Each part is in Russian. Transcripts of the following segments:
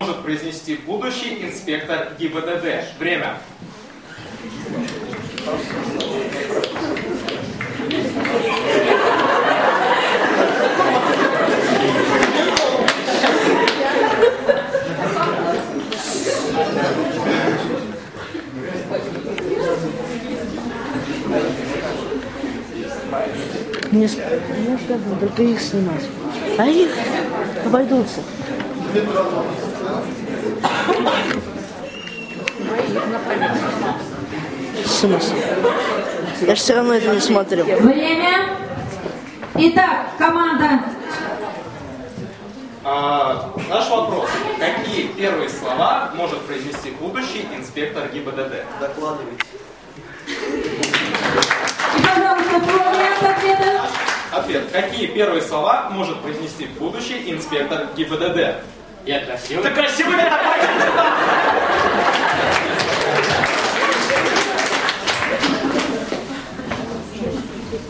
может произнести будущий инспектор ГИБДД. Время. Не там, только их снимать. А их обойдутся. Смысл? Я же все равно это не смотрел. Время. Итак, команда. А, наш вопрос. Какие первые слова может произнести будущий инспектор ГИБДД? Докладывайте. Ответ. Какие первые слова может произнести будущий инспектор ГИБДД? Я красивый. Ты красивый меня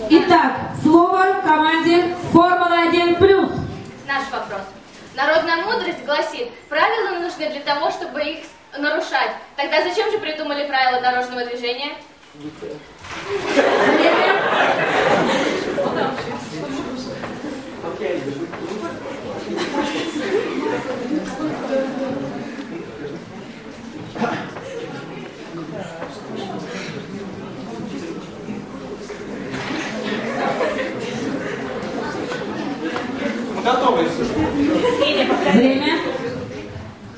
Итак, слово команде Формула-1 плюс. Наш вопрос. Народная мудрость гласит, правила нужны для того, чтобы их нарушать. Тогда зачем же придумали правила дорожного движения? Мы готовы. Время.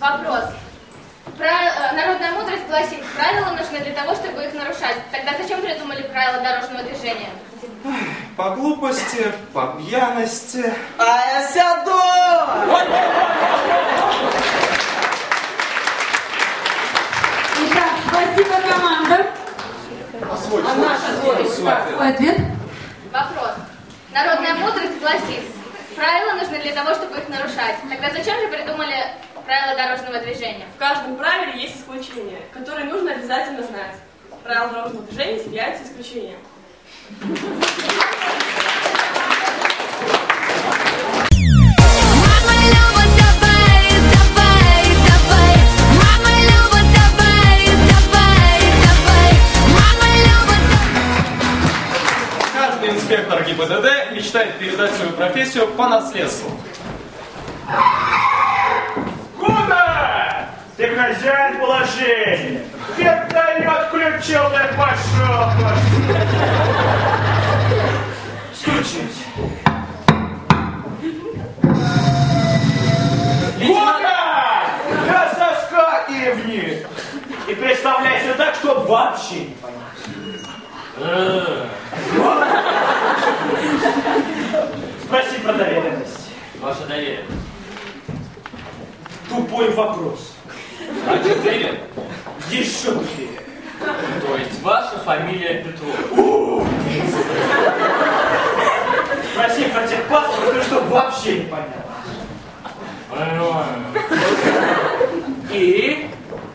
Вопрос. Пра- э, Народная мудрость гласит, правила нужны для того, чтобы их нарушать. Тогда зачем придумали правила дорожного движения? По глупости, по пьяности. А я сяду! Итак, спасибо, команда. Свой ответ. Вопрос. Народная мудрость гласит, правила нужны для того, чтобы их нарушать. Тогда зачем же придумали правила дорожного движения? В каждом правиле есть исключение, которое нужно обязательно знать. Правила дорожного движения являются исключением. Каждый инспектор ГИБДД мечтает передать свою профессию по наследству. Ты хозяин положения. Вертолет включил, так пошел. Стучись. Куда? На соска и вниз. И представляйся так, чтоб вообще не понять. Спроси про доверенность. Ваше доверие. Тупой вопрос. А четыре? Еще тупее. То есть ваша фамилия Петров. Спроси про техпаспорт, ты чтоб вообще не понял. И?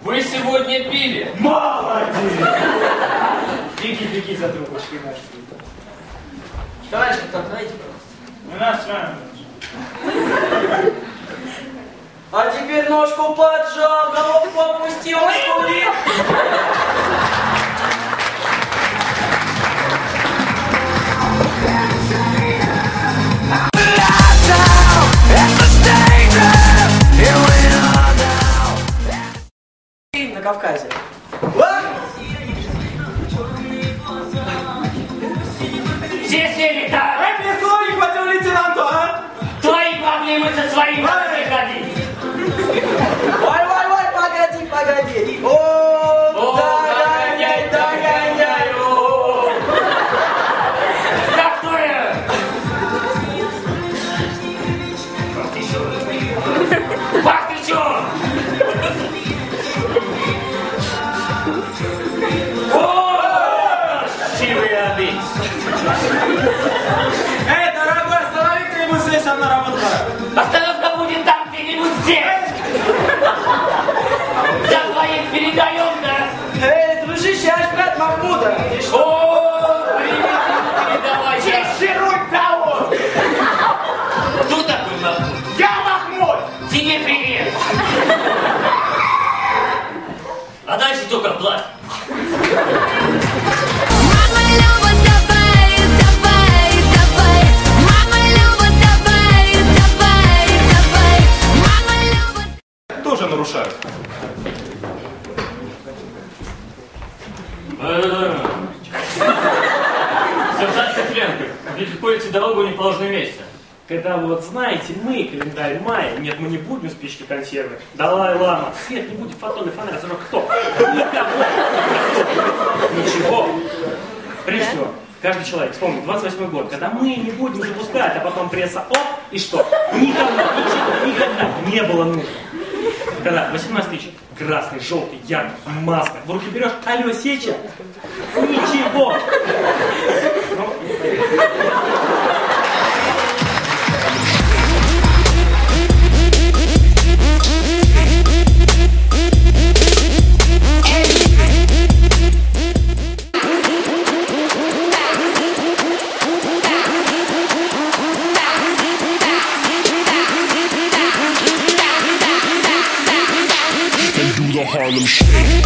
Вы сегодня пили? Молодец! Беги, беги за трубочкой нашей. Товарищ капитан, знаете, пожалуйста. У нас с вами. А теперь ножку поджал, головку опустил, скулит. На Кавказе. А? Все сели так! Эй, мне не хватило лейтенанту, а? Твои проблемы со своими ходи! Эй, дорогой, останови-ка ему здесь, а на работу пора. Остановка будет там где-нибудь здесь! За твоих перед Махмуда. И что? О, привет, передавай. Чешируй того! Кто такой Махмуд? Я Махмуд! Тебе привет. А дальше только платье. Тоже нарушают. Сержант Петренко, ведь ходите дорогу в неположенном месте. Когда вот знаете, мы календарь мая, нет, мы не будем спички консервы. Далай Лама, свет не будет, фотоны, фонарь, зажег кто? Никого. Ничего. Прежде всего, каждый человек вспомнит 28 год, когда мы не будем запускать, а потом пресса оп, и что? Никогда, ничего, никогда не было нужно. Когда 18 тысяч, красный, желтый, яркий, маска, в руки берешь, алло, сеча, ничего. Harlem Shake.